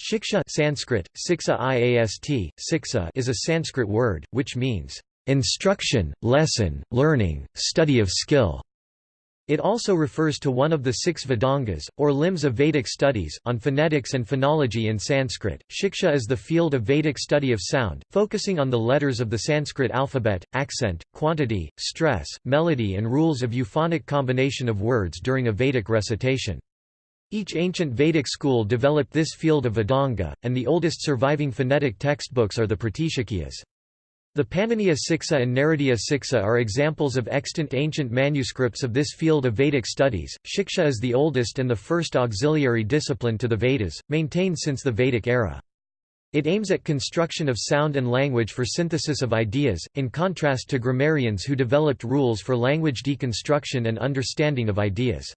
Shiksha Sanskrit, siksa iast, siksa is a Sanskrit word, which means, "...instruction, lesson, learning, study of skill." It also refers to one of the six Vedangas, or limbs of Vedic studies, on phonetics and phonology in Sanskrit. Shiksha is the field of Vedic study of sound, focusing on the letters of the Sanskrit alphabet, accent, quantity, stress, melody and rules of euphonic combination of words during a Vedic recitation. Each ancient Vedic school developed this field of Vedanga, and the oldest surviving phonetic textbooks are the Pratishakyas. The Paniniya Siksa and Naradiya Siksa are examples of extant ancient manuscripts of this field of Vedic studies. Shiksha is the oldest and the first auxiliary discipline to the Vedas, maintained since the Vedic era. It aims at construction of sound and language for synthesis of ideas, in contrast to grammarians who developed rules for language deconstruction and understanding of ideas.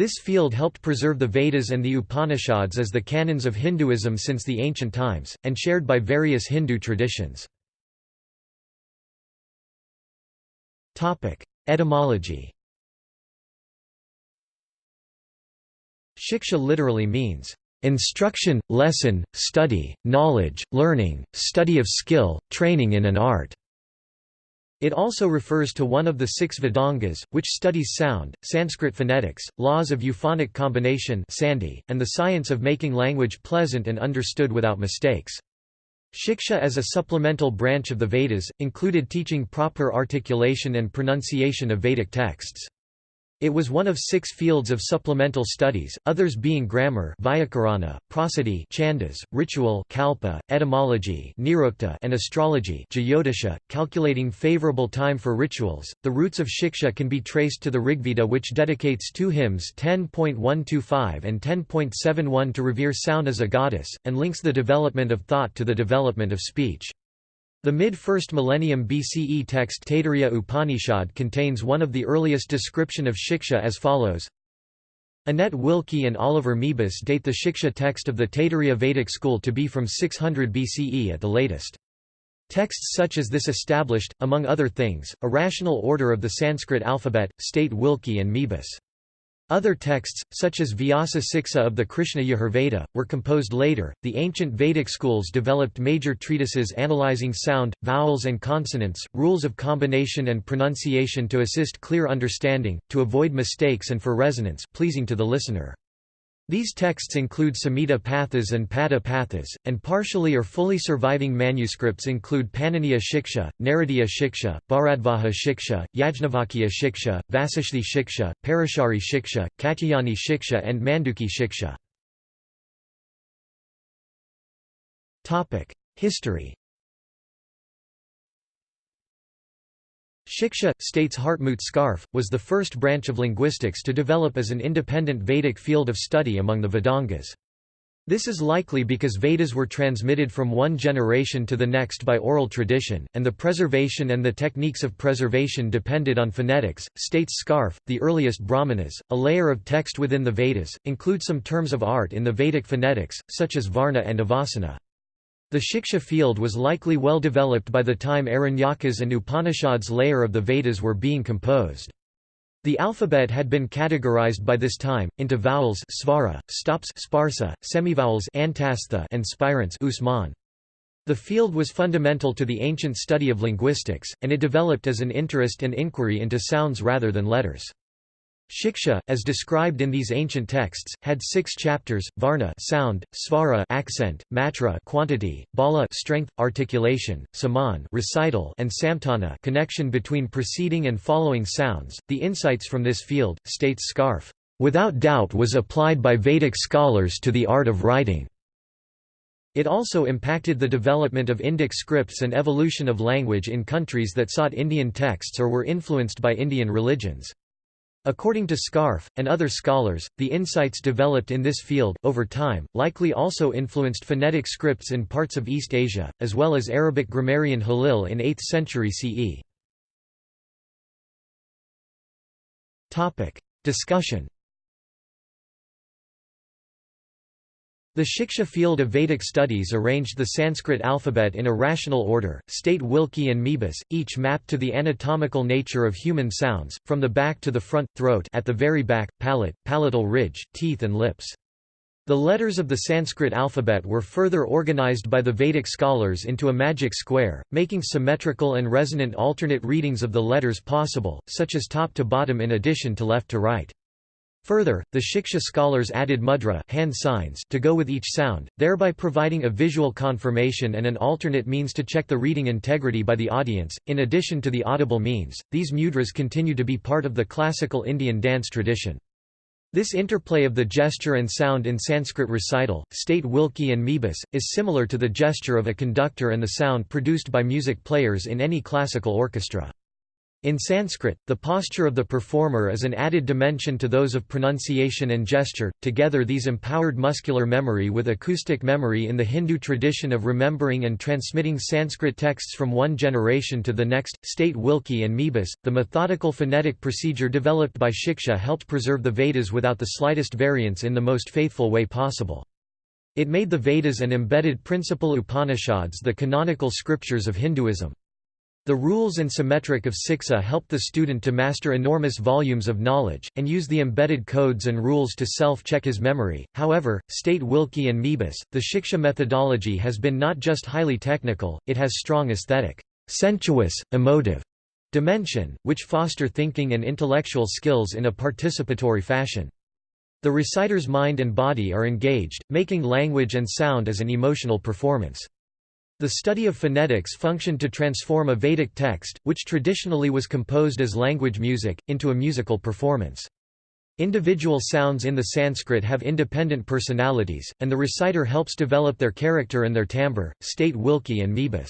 This field helped preserve the Vedas and the Upanishads as the canons of Hinduism since the ancient times, and shared by various Hindu traditions. Etymology Shiksha literally means, "...instruction, lesson, study, knowledge, learning, study of skill, training in an art." It also refers to one of the six Vedangas, which studies sound, Sanskrit phonetics, laws of euphonic combination and the science of making language pleasant and understood without mistakes. Shiksha as a supplemental branch of the Vedas, included teaching proper articulation and pronunciation of Vedic texts. It was one of six fields of supplemental studies, others being grammar Vyakarana, prosody Chandas, ritual kalpa, etymology Nirukta, and astrology Jyotisha, calculating favorable time for rituals. The roots of Shiksha can be traced to the Rigveda which dedicates two hymns 10.125 and 10.71 to revere sound as a goddess, and links the development of thought to the development of speech. The mid-1st millennium BCE text Taittiriya Upanishad contains one of the earliest description of Shiksha as follows. Annette Wilkie and Oliver Mebus date the Shiksha text of the Taittiriya Vedic school to be from 600 BCE at the latest. Texts such as this established, among other things, a rational order of the Sanskrit alphabet, state Wilkie and Mebus. Other texts, such as Vyasa Siksa of the Krishna Yajurveda, were composed later. The ancient Vedic schools developed major treatises analyzing sound, vowels, and consonants, rules of combination and pronunciation to assist clear understanding, to avoid mistakes, and for resonance pleasing to the listener. These texts include Samhita Pathas and Pada Pathas, and partially or fully surviving manuscripts include Paniniya Shiksha, Naradiya Shiksha, Bharadvaja Shiksha, Yajnavalkya Shiksha, Vasishthi Shiksha, Parashari Shiksha, Katyayani Shiksha and Manduki Shiksha. History Shiksha, states Hartmut Scharfe, was the first branch of linguistics to develop as an independent Vedic field of study among the Vedangas. This is likely because Vedas were transmitted from one generation to the next by oral tradition, and the preservation and the techniques of preservation depended on phonetics. States Scharfe. the earliest Brahmanas, a layer of text within the Vedas, include some terms of art in the Vedic phonetics, such as Varna and Avasana. The Shiksha field was likely well developed by the time Aranyakas and Upanishads layer of the Vedas were being composed. The alphabet had been categorized by this time, into vowels svara, stops sparsa, semivowels antastha and spirants usman. The field was fundamental to the ancient study of linguistics, and it developed as an interest and inquiry into sounds rather than letters. Shiksha, as described in these ancient texts, had six chapters: varna sound, svara accent, matra quantity, bala strength, articulation, saman recital, and samtana connection between preceding and following sounds. The insights from this field, states Scharfe, without doubt was applied by Vedic scholars to the art of writing. It also impacted the development of Indic scripts and evolution of language in countries that sought Indian texts or were influenced by Indian religions. According to Scharfe, and other scholars, the insights developed in this field, over time, likely also influenced phonetic scripts in parts of East Asia, as well as Arabic grammarian Halil in 8th century CE. Discussion The Shiksha field of Vedic studies arranged the Sanskrit alphabet in a rational order, state Wilkie and Mebus, each mapped to the anatomical nature of human sounds, from the back to the front, throat at the very back, palate, palatal ridge, teeth and lips. The letters of the Sanskrit alphabet were further organized by the Vedic scholars into a magic square, making symmetrical and resonant alternate readings of the letters possible, such as top to bottom in addition to left to right. Further, the Shiksha scholars added mudra hand signs to go with each sound, thereby providing a visual confirmation and an alternate means to check the reading integrity by the audience. In addition to the audible means, these mudras continue to be part of the classical Indian dance tradition. This interplay of the gesture and sound in Sanskrit recital, state Wilkie and Mebus, is similar to the gesture of a conductor and the sound produced by music players in any classical orchestra. In Sanskrit, the posture of the performer is an added dimension to those of pronunciation and gesture. Together, these empowered muscular memory with acoustic memory in the Hindu tradition of remembering and transmitting Sanskrit texts from one generation to the next. State Wilkie and Mebus, the methodical phonetic procedure developed by Shiksha helped preserve the Vedas without the slightest variance in the most faithful way possible. It made the Vedas and embedded principal Upanishads the canonical scriptures of Hinduism. The rules and symmetric of Siksha help the student to master enormous volumes of knowledge, and use the embedded codes and rules to self-check his memory. However, state Wilkie and Mebus, the Shiksha methodology has been not just highly technical, it has strong aesthetic, sensuous, emotive dimension, which foster thinking and intellectual skills in a participatory fashion. The reciter's mind and body are engaged, making language and sound as an emotional performance. The study of phonetics functioned to transform a Vedic text, which traditionally was composed as language music, into a musical performance. Individual sounds in the Sanskrit have independent personalities, and the reciter helps develop their character and their timbre, state Wilkie and Mebus.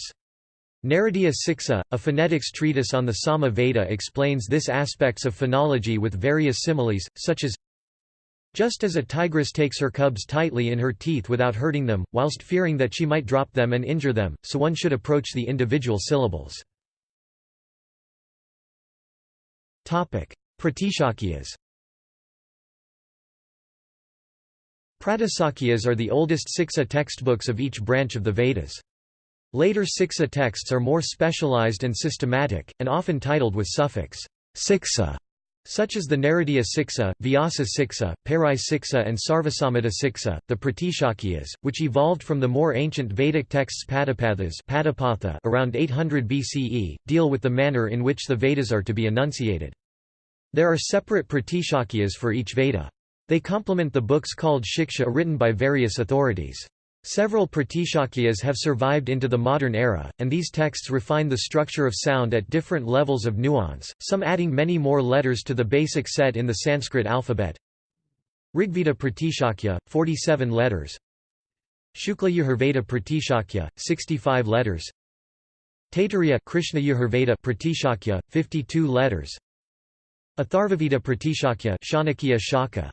Naradiya Siksa, a phonetics treatise on the Sama Veda explains this aspects of phonology with various similes, such as just as a tigress takes her cubs tightly in her teeth without hurting them, whilst fearing that she might drop them and injure them, so one should approach the individual syllables. Pratishakyas Pratisakyas are the oldest Siksa textbooks of each branch of the Vedas. Later Siksa texts are more specialized and systematic, and often titled with suffix Siksa such as the Naradiya Siksa, Vyasa Siksa, Parai Siksa and Sarvasamhita Siksa, the Pratishakyas, which evolved from the more ancient Vedic texts Padapathas around 800 BCE, deal with the manner in which the Vedas are to be enunciated. There are separate Pratishakyas for each Veda. They complement the books called Shiksha written by various authorities. Several Pratishakyas have survived into the modern era, and these texts refine the structure of sound at different levels of nuance, some adding many more letters to the basic set in the Sanskrit alphabet. Rigveda Pratishakya, 47 letters. Shukla Yajurveda Pratishakya, 65 letters. Taittiriya Krishna Yajurveda Pratishakya, 52 letters. Atharvaveda Pratishakya Shanakya Shaka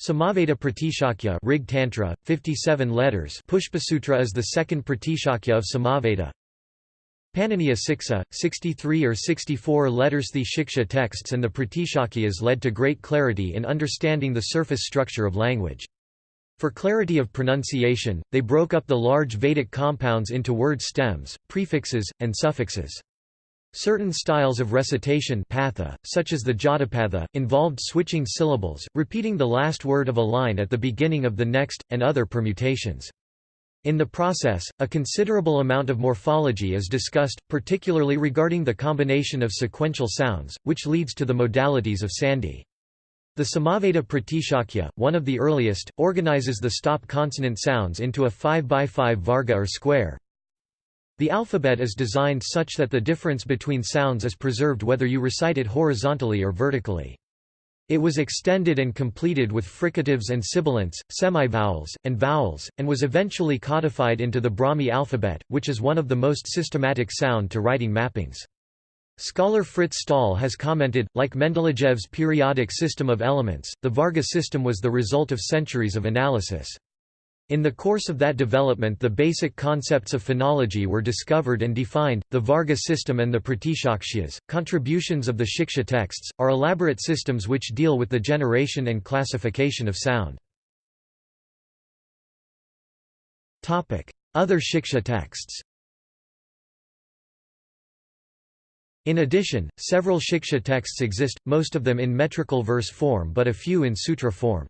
Samaveda Pratishakya Rig Tantra, 57 letters Pushpasutra is the second Pratishakya of Samaveda Paniniya Siksa, 63 or 64 letters The Shiksha texts and the Pratishakyas led to great clarity in understanding the surface structure of language. For clarity of pronunciation, they broke up the large Vedic compounds into word stems, prefixes, and suffixes. Certain styles of recitation patha, such as the Jatapatha, involved switching syllables, repeating the last word of a line at the beginning of the next, and other permutations. In the process, a considerable amount of morphology is discussed, particularly regarding the combination of sequential sounds, which leads to the modalities of sandhi. The Samaveda Pratishakya, one of the earliest, organizes the stop consonant sounds into a 5 by 5 varga or square, the alphabet is designed such that the difference between sounds is preserved whether you recite it horizontally or vertically. It was extended and completed with fricatives and sibilants, semivowels, and vowels, and was eventually codified into the Brahmi alphabet, which is one of the most systematic sound-to-writing mappings. Scholar Frits Staal has commented, like Mendelejev's periodic system of elements, the Varga system was the result of centuries of analysis. In the course of that development the basic concepts of phonology were discovered and defined, the Varga system and the Pratishakyas. Contributions of the Shiksha texts, are elaborate systems which deal with the generation and classification of sound. Other Shiksha texts In addition, several Shiksha texts exist, most of them in metrical verse form but a few in sutra form.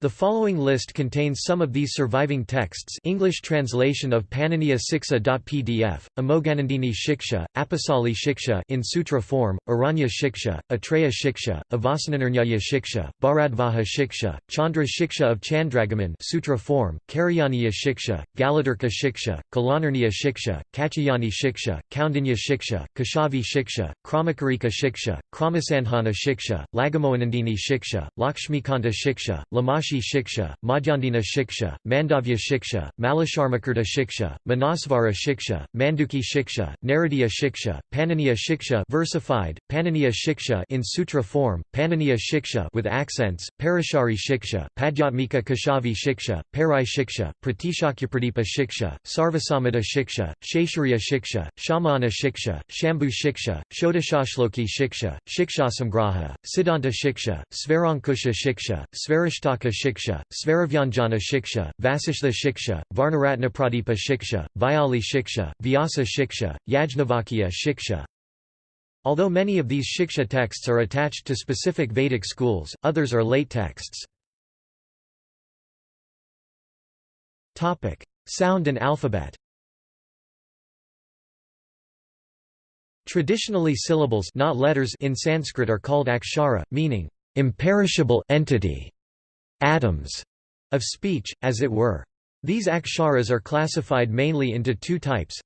The following list contains some of these surviving texts English translation of Paniniya Siksa.pdf, Amoganandini Shiksha, Apasali Shiksha in sutra form, Aranya Shiksha, Atreya Shiksha, Avasananarnyaya Shiksha, Bharadvaja Shiksha, Chandra Shiksha of Chandragaman sutra form, Karyaniya Shiksha, Galadarka Shiksha, Kalanarniya Shiksha, Kachayani Shiksha, Kaundinya Shiksha, Kashavi Shiksha, Kramakarika Shiksha, Kramasanhana Shiksha, Lagamoanandini Shiksha, Lakshmikanta Shiksha, Lamashi Shiksha, Madhyandina Shiksha, Mandavya Shiksha, Malasharmakirta Shiksha, Manasvara Shiksha, Manduki Shiksha, Naradiya Shiksha, Paniniya Shiksha versified, Paniniya Shiksha in sutra form, Paniniya Shiksha with accents, Parashari Shiksha, Padyatmika Kashavi Shiksha, Parai Shiksha, Pratishakyapradipha Shiksha, Sarvasamada Shiksha, Shesharya Shiksha, Shamana Shiksha, Shambhu Shiksha, Shodashashloki Shiksha, Shikshasamgraha, Siddhanta Shiksha, Svarankusha Shiksha, Svarashtaka Shiksha, Svaravyanjana Shiksha, Vasishtha Shiksha, Varnaratnapradipa Shiksha, Vyali Shiksha, Vyasa Shiksha, Yajnavalkya Shiksha. Although many of these Shiksha texts are attached to specific Vedic schools, others are late texts. Sound and alphabet Traditionally syllables not letters in Sanskrit are called akshara, meaning imperishable entity atoms of speech, as it were. These aksharas are classified mainly into two types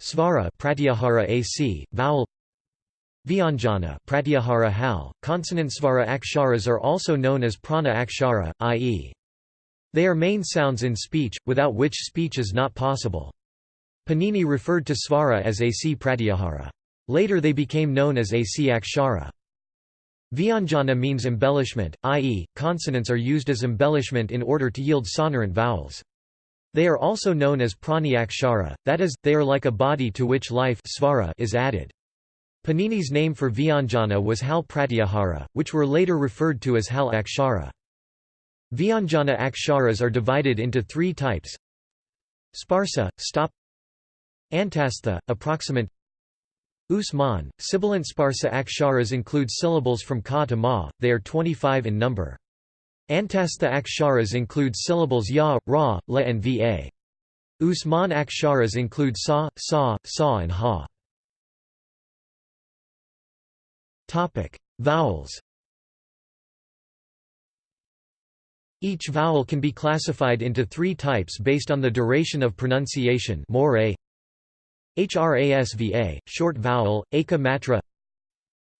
Svara pratyahara AC, vowel Vyanjana pratyahara hal. Consonant svara aksharas are also known as prana akshara, i.e. They are main sounds in speech, without which speech is not possible. Panini referred to svara as AC pratyahara. Later they became known as AC akshara. Vyanjana means embellishment, i.e., consonants are used as embellishment in order to yield sonorant vowels. They are also known as praniakshara, that is, they are like a body to which life svara is added. Panini's name for Vyanjana was Hal Pratyahara, which were later referred to as Hal Akshara. Vyanjana aksharas are divided into three types Sparsa, stop Antastha, approximate Usman, sibilant sparsa aksharas include syllables from ka to ma, they are 25 in number. Antastha aksharas include syllables ya, ra, la and va. Usman aksharas include sa, sa, sa and ha. Vowels Each vowel can be classified into three types based on the duration of pronunciation more HRASVA, short vowel, Aka matra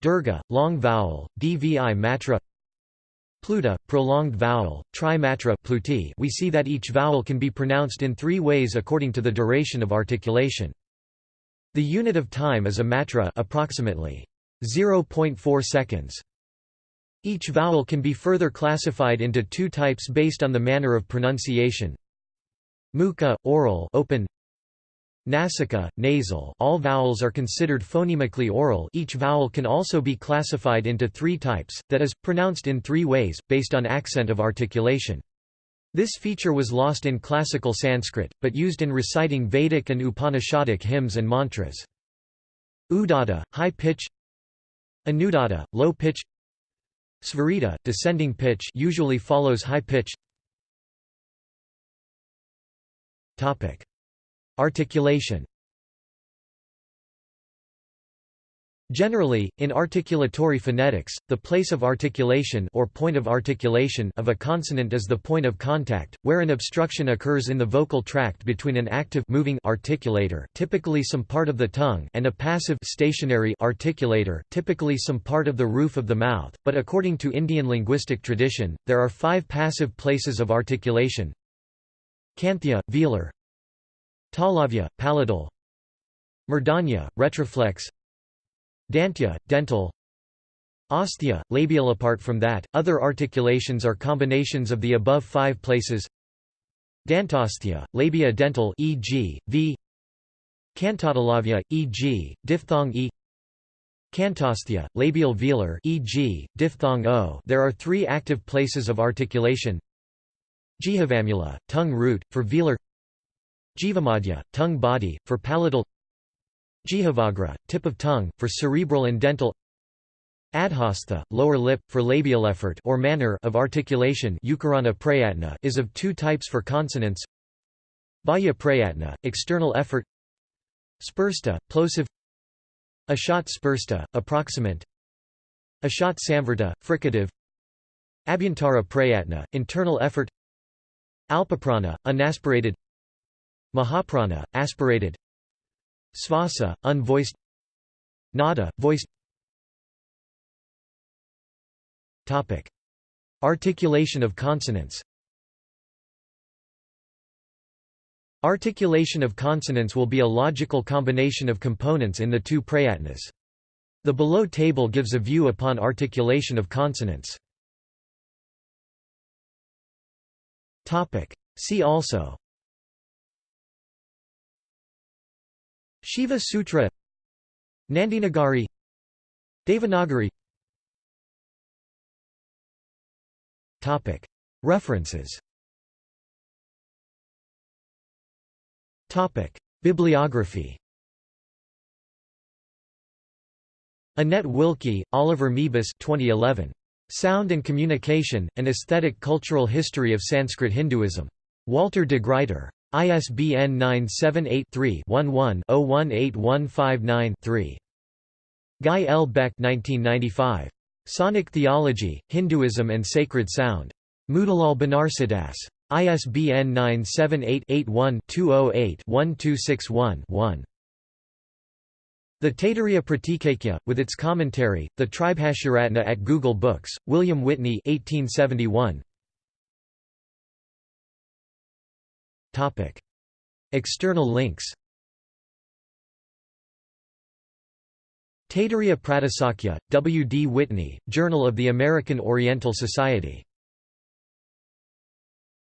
Dirgha, long vowel, Dvi matra Pluta, prolonged vowel, Trimatra pluti we see that each vowel can be pronounced in three ways according to the duration of articulation. The unit of time is a matra approximately 0.4 seconds. Each vowel can be further classified into two types based on the manner of pronunciation. Mukha, oral open Nasika, nasal all vowels are considered phonemically oral. Each vowel can also be classified into three types, that is, pronounced in three ways, based on accent of articulation. This feature was lost in classical Sanskrit, but used in reciting Vedic and Upanishadic hymns and mantras. Udatta, high pitch. Anudatta, low pitch. Svarita, descending pitch usually follows high pitch. Topic Articulation Generally, in articulatory phonetics, the place of articulation or point of articulation of a consonant is the point of contact, where an obstruction occurs in the vocal tract between an active moving articulator, typically some part of the tongue, and a passive stationary articulator, typically some part of the roof of the mouth. But according to Indian linguistic tradition, there are five passive places of articulation: Kanthya, velar, Talavya, palatal Murdhanya, retroflex. Dantya, dental. Osthya, labial Apart from that, other articulations are combinations of the above five places. Dantosthya, labiodental e.g., v. Cantotalavya, e.g., diphthong e. Cantosthya, labial velar e.g., diphthong o. There are three active places of articulation. Jihavamula, tongue root, for velar Jivamadhya, tongue body, for palatal. Jihavagra, tip of tongue, for cerebral and dental. Adhastha, lower lip, for labial effort or manner of articulation. Prayatna is of two types for consonants. Baya prayatna, external effort. Spursta, plosive. Ashat spursta, approximant. Ashat samvrta, fricative. Abhyantara prayatna, internal effort. Alpaprana, unaspirated Mahaprana, aspirated Svasa, unvoiced Nada, voiced Topic. Articulation of consonants Articulation of consonants will be a logical combination of components in the two prayatnas. The below table gives a view upon articulation of consonants. Topic. See also Shiva Sutra Nandinagari Devanagari References Bibliography Annette Wilkie, Oliver Mebus 2011. Sound and Communication, An Aesthetic Cultural History of Sanskrit Hinduism. Walter de Gruyter. ISBN 978-3-11-018159-3. Guy L. Beck 1995. Sonic Theology, Hinduism and Sacred Sound. Motilal Banarsidass. ISBN 978-81-208-1261-1. The Taittiriya Pratishakya, with its commentary, the Tribhashyaratna at Google Books, William Whitney 1871. External links Taittiriya Pratisakya, W. D. Whitney, Journal of the American Oriental Society